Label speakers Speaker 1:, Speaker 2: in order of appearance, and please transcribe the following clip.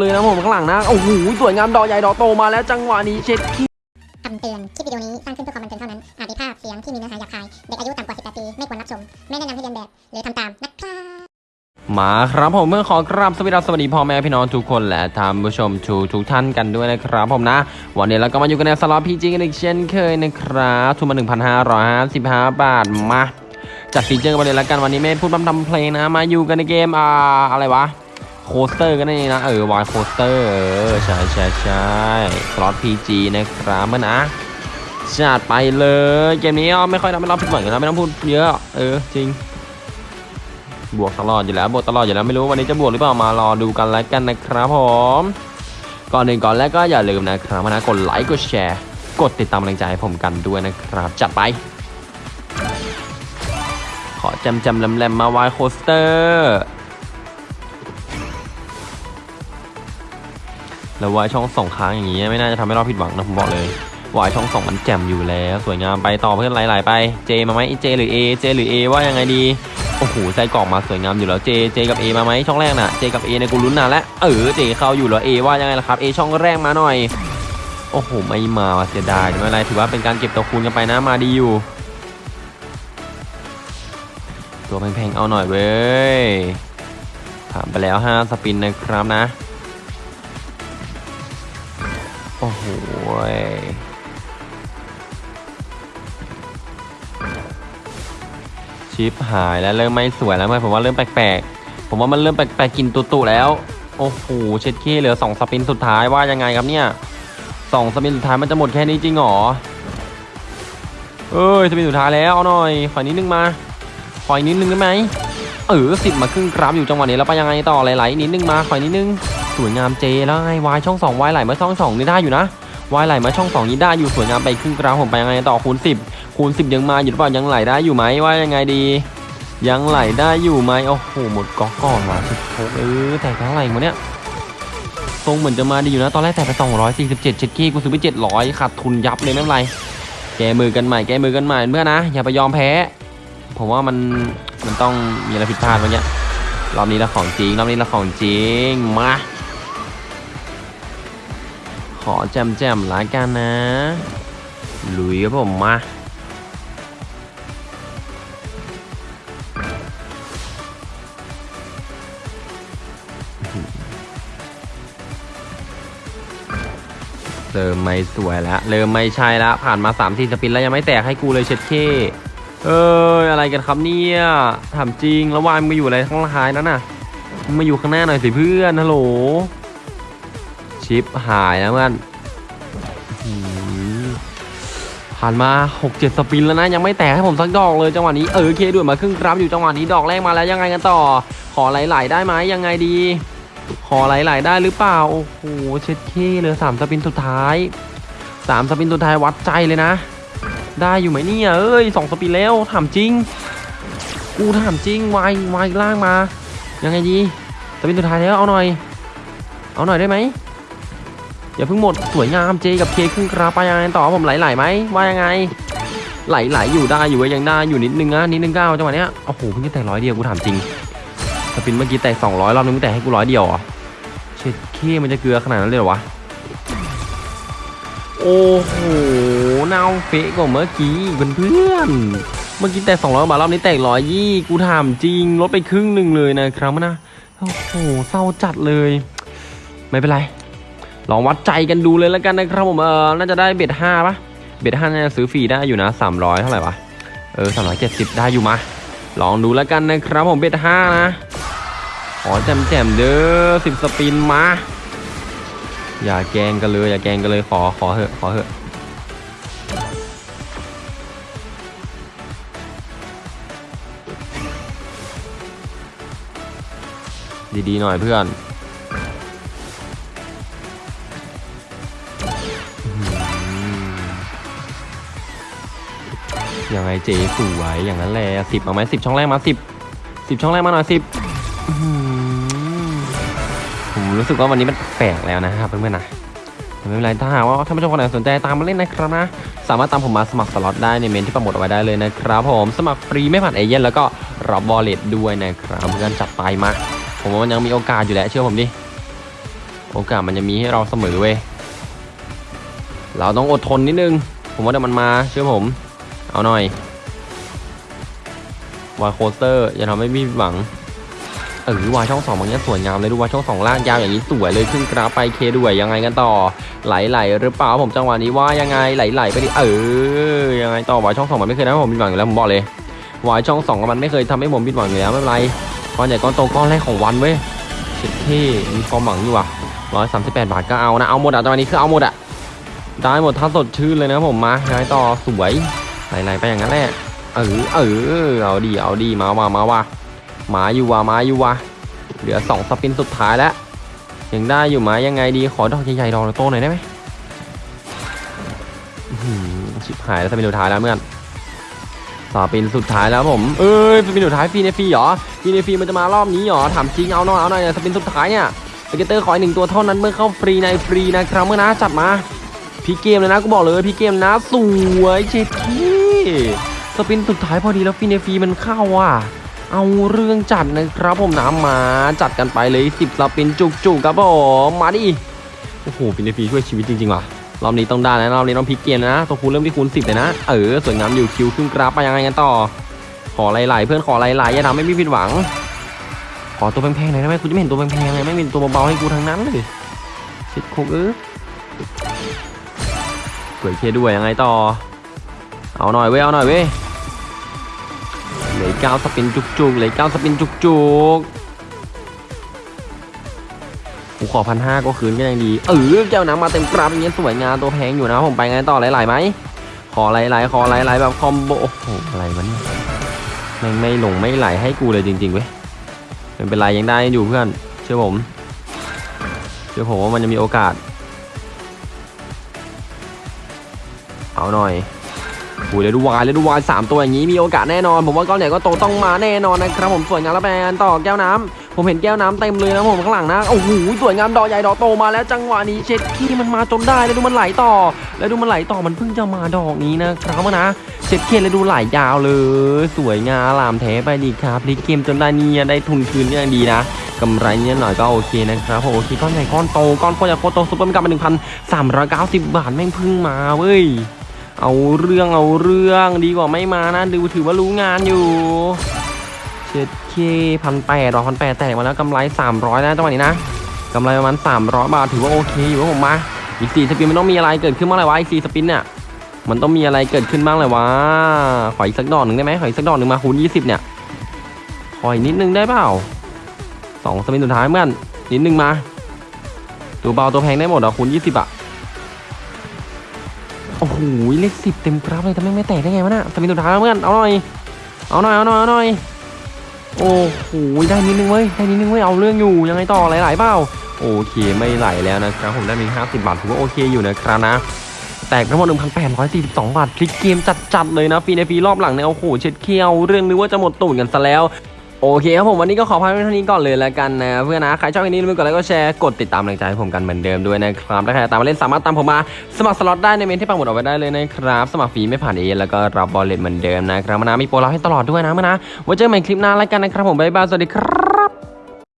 Speaker 1: เลยนะผมข้างหลังนะโอ้โหสวยงามดอกใหญ่ดอกโตมาแล้วจังหวะนี้เช็ดเข้
Speaker 2: คำเตือน คลิปวิดีโอนี้สร้างขึ้นเพื่อความบันเทิงเท่านั้น อาจมีภาพเสียงที่มีเนื้อหาหยาบคาย เด็กอายุต่ำกว่า 18 ปี ไม่ควรรับชม ไม่แนะนำให้เลียนแบบ หรือทำตาม นะครับ
Speaker 1: มาครับผมเพื่อนขอกราบสวัสดีครับสวัสดีพ่อแม่พี่น้องทุกคนและท่านผู้ชมทุกทุกท่านกันด้วยนะครับผมนะ วันนี้เราก็มาอยู่กันในสล็อต PG กันอีกเช่นเคยนะครับทุนมา 1,555 บาทมาจัด feature กันไปเลยละกันวันนี้ไม่พูดพร่ำทำเพลงนะมาอยู่กันในเกมอ่าอะไรวะ Coaster กันนี่นะเออ Wild Coaster เออใช่ใช่ใช่สล็อต PG นะครับเพื่อนนะจัดไปเลยเกมนี้เอไม่ค่อยทำให้เราผิดหวังอยู่แล้วไม่ต้องพูดเยอะ เออจริง บวกตลอดอยู่แล้วบวกตลอดอยู่แล้วไม่รู้วันนี้จะบวกหรือเปล่ามารอดูกันแล้วกันนะครับผมก่อนอื่นก่อนแรกก็อย่าลืมนะครับนะกดไลค์กดแชร์ กดติดตามกำลังใจให้ผมกันด้วยนะครับ จัดไป ขอจำจำแหลมๆมาวายโคสเตอร์ แล้ววายช่องสองค้างอย่างงี้ไม่น่าจะทำให้เราผิดหวังนะผมบอกเลยวายช่องสองมันแจ่มอยู่แล้ว สวยงามไปต่อเพื่อนไหลๆไปเจมาไหมเจหรือ A เจหรือ A ว่ายังไงดีโอ้โหใจกล่องมาสวยงามอยู่แล้วเจเจกับ A มาไหมช่องแรกน่ะเจกับ A ในกูลุ้นนานแล้วเออเจเข้าอยู่แล้ว A ว่ายังไงล่ะครับ A ช่องแรกมาหน่อยโอ้โหไม่มาเสียดายไม่เป็นไรถือว่าเป็นการเก็บตัวคูณกันไปนะมาดีอยู่ ตัวแพงๆเอาหน่อยเว้ยผ่านไปแล้ว 5 สปินนะครับนะ อ้โหชิปหายแล้วเริ่มไม่สวยแล้วไหมผมว่าเริ่มแปลกๆ ผมว่ามันเริ่มแปลกๆกินตุ่ๆแล้ว โอ้โหเช็ดขี้เหลือสองสปินสุดท้ายว่ายังไงครับเนี่ยสองสปินสุดท้ายมันจะหมดแค่นี้จริงหรอเอ้ยสปินสุดท้ายแล้วเอาหน่อยขอนิดนึงมาขออีกนิดนึงได้ไหมเออสิบมาครึ่งกราฟอยู่จังหวะนี้แล้วไปยังไงต่อไหลๆนิดนึงมาขออีกนิดนึง สวยงามเจแล้วไงวายช่องสองวายไหลมาช่องสองนี่ได้อยู่นะวายไหลมาช่องสองนี่ได้อยู่สวยงามไปครึ่งกราฟผมไปยังไงต่อคูณสิบคูณสิบยังมาอยู่หรือเปล่ายังไหลได้อยู่ไหมว่ายังไงดี ยังไหลได้อยู่ไหมโอ้โหหมดก๊อกก่อนว่ะสิบหกเออแต่เท่าไหร่วะเนี่ยทรงเหมือนจะมาดีอยู่นะตอนแรกแต่ไปสองร้อยสี่สิบเจ็ดเช็ดกี้กูซื้อไปเจ็ดร้อยขาดทุนยับเลยไม่เป็นไรแกมือกันใหม่แกมือกันใหม่เพื่อนนะอย่าไปยอมแพ้ผมว่ามันมันต้องมีอะไรผิดพลาดเมื่อกี้รอบนี้ละของจริงรอบนี้ละของจริงมา อแจมแจมๆละกันนะ ลุยครับผมมาเริ่มไม่สวยแล้วเริ่มไม่ใช่แล้วผ่านมา3ามสี่สปินแล้วยังไม่แตกให้กูเลยเช็ดเคเอ้ยอะไรกันครับเนี่ยถามจริงแล้ววายมึงมาอยู่อะไรข้างท้ายนั้นน่ะมึงมาอยู่ข้างหน้าหน่อยสิเพื่อนฮัลโหล ชิปหายนะเพื่อนผ่านมา 6-7 สปินแล้วนะ ยังไม่แตกให้ผมสักดอกเลยจังหวะนี้เออเคด่วนมาครึ่งกรัมอยู่จังหวะนี้ดอกแรกมาแล้วยังไงกันต่อ ขอไหลๆได้ไหมยังไงดี ขอไหลๆได้หรือเปล่า โอ้โหเช็ดเคเหลือสามสปินสุดท้ายสามสปินสุดท้ายวัดใจเลยนะ ได้อยู่ไหมเนี่ยเอ้ยสองสปินแล้วถามจริง กูถามจริงวายวายล่างมา ยังไงดีสปินสุดท้ายแล้วเอาหน่อย เอาหน่อยได้ไหม อย่าเพิ่งหมดสวยงามเจกับเคครึ่งกราไปยังไงต่อผมไหลๆไหมว่ายังไง ไหลๆอยู่ได้อยู่เว้ยยังได้อยู่นิดนึงนะนิดนึงก้าวจังหวะเนี้ยโอ้โหเพิ่งแตะร้อยเดียวกูถามจริงสปินเมื่อกี้แตก200รอบนึงมึงแตกให้กูร้อยเดียวเหรอะเช็ดเคมันจะเกลือขนาดนั้นเลยเหรอวะโอ้โหน่าเฟะกว่าเมื่อกี้เพื่อนเมื่อกี้แตก200บาทรอบนี้แตกร้อยยี่กูถามจริงลดไปครึ่งหนึ่งเลยนะครับนะโอ้โหเศร้าจัดเลย ไม่เป็นไร ลองวัดใจกันดูเลยแล้วกันนะครับผมเออน่าจะได้เบ็ดห้าปะเบ็ดห้าน่าจะซื้อฟรีได้อยู่นะ300เท่าไหร่วะเออ370ได้อยู่มา ลองดูแล้วกันนะครับผมเบ็ดห้านะขอแจมแจมเด้อสิบสปินมา อย่าแกงกันเลย อย่าแกงกันเลยขอขอเหอะขอเหอะดีๆหน่อยเพื่อน ไงเจสวยอย่างนั้นแหละสิบมาไหมสิบช่องแรกมาสิบสิบช่องแรกมาหน่อยสิบผมรู้สึกว่าวันนี้มันแปลกแล้วนะครับเพื่อนๆนะไม่เป็นไรถ้าหากว่าท่านผู้ชมคนไหนสนใจตามมาเล่นนะครับนะ สามารถตามผมมาสมัครสล็อตได้ในเม้นที่ปักหมุดเอาไว้ได้เลยนะครับผมสมัครฟรีไม่ผ่านเอเย่นต์แล้วก็รับ wallet ด้วยนะครับเพื่อนจัดไปมาผมว่ามันยังมีโอกาสอยู่แหละเชื่อผมดิโอกาสมันจะมีให้เราเสมอเว้ยเราต้องอดทนนิดนึง ผมว่าเดี๋ยวมันมาเชื่อผม เอาหน่อย Wild Coaster อย่าทำให้พี่หวังเออวายช่องสองบางอย่างสวยงามเลยดูวายช่องสองล่างยาวอย่างนี้สวยเลยขึ้นกราฟไปเคด้วยยังไงกันต่อ ไหลๆหรือเปล่าผมจังหวะนี้ว่ายังไงไหลๆไปดิเออยังไงต่อวายช่องสองมันไม่เคยทำให้ผมผิดหวังอยู่แล้วผมบอกเลยวายช่องสองมันไม่เคยทำให้ผมผิดหวังอยู่แล้วไม่เป็นไรก้อนใหญ่ก้อนโตก้อนแรกของวันเว้ยเช็ดเข้มีความหวังอยู่ว่ะร้อยสามสิบแปดบาทก็เอานะเอาหมดอะจังหวะนี้คือเอาหมดอะได้หมดถ้าสดชื่นเลยนะผมมายังไงต่อสวย ไหลๆไปอย่างนั้นแหละเออเออเอาดีเอาดีมาว่ามาว่ามาอยู่ว่ะมาอยู่ว่ะเหลือสองสปินสุดท้ายแล้วยังได้อยู่ไหมยังไงดีขอดอกใหญ่ๆดอกโตหน่อยได้ไหมชิบหายแล้วสปินสุดท้ายแล้วเมื่อนสปินสุดท้ายแล้วผมเอ้ยสปินสุดท้ายฟรีในฟรีเหรอฟรีในฟรีมันจะมารอบนี้เหรอถามจริงเอาหน่อยเอาหน่อย spin สุดท้ายเนี่ย scatter ขออีกหนึ่งตัวเท่านั้นเพื่อเข้าฟรีในฟรีนะครับเพื่อนนะจัดมาพลิกเกมเลยนะกูบอกเลยพลิกเกมนะสวยเช็ดเข้ spin สุดท้ายพอดีแล้วฟรีในฟรีมันเข้าอะ เอาเรื่องจัดนะครับผมน้ำมาจัดกันไปเลยสิบ spin จุกๆครับผมมาดิโอ้โหฟรีในฟรีช่วยชีวิตจริงๆว่ะรอบนี้ต้องได้นะรอบนี้ต้องพลิกเกมนะตัวคูณเริ่มที่คูณสิบเลยนะเออสวยงามอยู่คิวขึ้นกราฟไปยังไงกันต่อ ขอหลายๆเพื่อนขอหลายๆอย่าทำให้พี่ผิดหวัง ขอตัวแพงๆหน่อยได้ไหมกูจะไม่เห็นตัวแพงๆเลยไม่มีตัวเบาๆให้กูทั้งนั้นเลยชิดโคกเออสวยเคด้วยยังไงต่อ เอาหน่อยเว้ยเอาหน่อยเว้ยเหลืออกเก้าสปินจุกๆเหลืออกเก้าสปินจุกๆกูขอพันห้าก็คืนก็ยังดีเออแก้วน้ำมาเต็มกราบอย่างเงี้ยสวยงามตัวแพงอยู่นะผมไปไงต่อไหลๆไหมขอไหลๆขอไหลๆแบบคอมโบโอ้โหอะไรวะเนี่ยแม่ไม่หลงไม่ไหลให้กูเลยจริงๆเว้ยไม่เป็นไรยังได้อยู่เพื่อนเชื่อผมเชื่อผมว่ามันจะมีโอกาส เอาหน่อย โอ้ยเลดูวายเลดูวายสามตัวอย่างนี้มีโอกาสแน่นอน ผมว่าก้อนใหญ่ก็โตต้องมาแน่นอนนะครับผมสวยงามแล้วแปนต่อแก้วน้ำผมเห็นแก้วน้ำเต็มเลยนะผมข้างหลังนะโอ้โหสวยงามดอกใหญ่ดอกโตมาแล้วจังหวะนี้เช็ดขี้มันมาจนได้แล้วดูมันไหลต่อ แล้วดูมันไหลต่อมันเพิ่งจะมาดอกนี้นะครับนะเช็ดเข้แล้วดูไหลยาวเลย สวยงามลามแท้ไปดีครับพลิกเกมจนได้นี่ได้ทุนคืนก็ยังดีนะกำไรเนี่ยหน่อยก็โอเคนะครับโอเคก้อนใหญ่ก้อนโตก้อนโคตรใหญ่โคตรโต super mega win หนึ่งพันสามร้อยเก้าสิบบาทแม่งเพิ่งมาเว้ย เอาเรื่องเอาเรื่องดีกว่าไม่มานะดูถือว่ารู้งานอยู่เจ็ดเคพันแปดรอพันแปดแตกมาแล้วกำไรสามร้อยนะจังหวะนี้นะกำไรประมาณสามร้อยบาทถือว่าโอเคอยู่ผมมาอีกสี่สปินมันต้องมีอะไรเกิดขึ้นบ้างเลยวะอีกสี่สปินเนี่ยมันต้องมีอะไรเกิดขึ้นบ้างเลยวะขออีกสักดอกหนึ่งได้ไหมขออีกสักดอกหนึ่งมาคูณยี่สิบเนี่ยขออีกนิดนึงได้เปล่าสองสปินสุดท้ายเมื่อนนิดนึงมาตัวเบาตัวแพงได้หมดอะคูณยี่สิบอะ หเลขสิบเต็มกราฟเลยแต่ไมไม่แตกได้ไงวะน่ะสปินสุดท้ายแล้วเมื่อนเอาหน่อยเอาหน่อยเอาหน่อยเอาหน่อยโอ้โหได้นิดนึงเว้ยได้นิดนึงเว้ยเอาเรื่องอยู่ยังไงต่อหลายๆเปล่าโอเคไม่ไหลแล้วนะครับผมได้มี50 บาทถือว่าโอเคอยู่นะครับนะแตกทั้งหมด1,842 บาท พลิกเกมจัดๆเลยนะฟรีในฟรีรอบหลังเนี่ยโอ้โหเช็ดเคี้ยวเรื่องนึกว่าจะหมดตูดกันซะแล้ว โอเคครับผมวันนี้ก็ขอพักไว้เท่านี้ก่อนเลยแล้วกันนะเพื่อนนะใครชอบคลิปนี้อย่าลืมกดไลค์กดแชร์กดติดตามกำลังใจให้ผมกันเหมือนเดิมด้วยนะครับถ้าใครตามมาเล่นสามารถตามผมมาสมัครสล็อตได้ในเม้นที่ปักหมุดเอาไว้ได้เลยนะครับสมัครฟรีไม่ผ่านเอเย่นต์แล้วก็รับ wallet เหมือนเดิมนะครับมานะมีโปรให้เราให้ตลอดด้วยนะมานะไว้เจอกันใหม่คลิปหน้าแล้วกันนะครับผมบ๊ายบายสวัสดีครับ